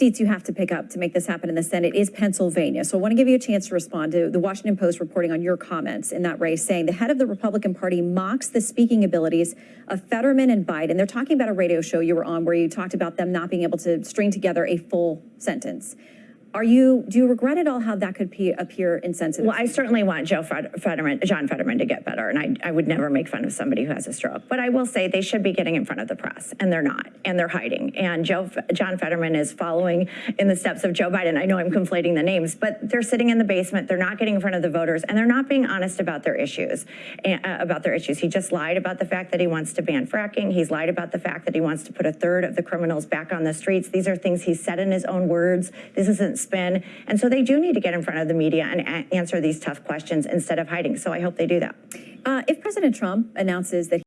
seats you have to pick up to make this happen in the Senate is Pennsylvania. So I want to give you a chance to respond to the Washington Post reporting on your comments in that race, saying the head of the Republican Party mocks the speaking abilities of Fetterman and Biden. They're talking about a radio show you were on where you talked about them not being able to string together a full sentence. Are you, do you regret at all how that could pe- appear insensitive? Well, I certainly want Joe Fetterman, John Fetterman to get better, and I, I would never make fun of somebody who has a stroke. But I will say they should be getting in front of the press, and they're not, and they're hiding. And Joe, John Fetterman is following in the steps of Joe Biden. I know I'm conflating the names, but they're sitting in the basement. They're not getting in front of the voters, and they're not being honest about their issues. and- uh, about their issues. He just lied about the fact that he wants to ban fracking. He's lied about the fact that he wants to put a third of the criminals back on the streets. These are things he said in his own words. This isn't spin. And so they do need to get in front of the media and answer these tough questions instead of hiding. So I hope they do that. Uh, if President Trump announces that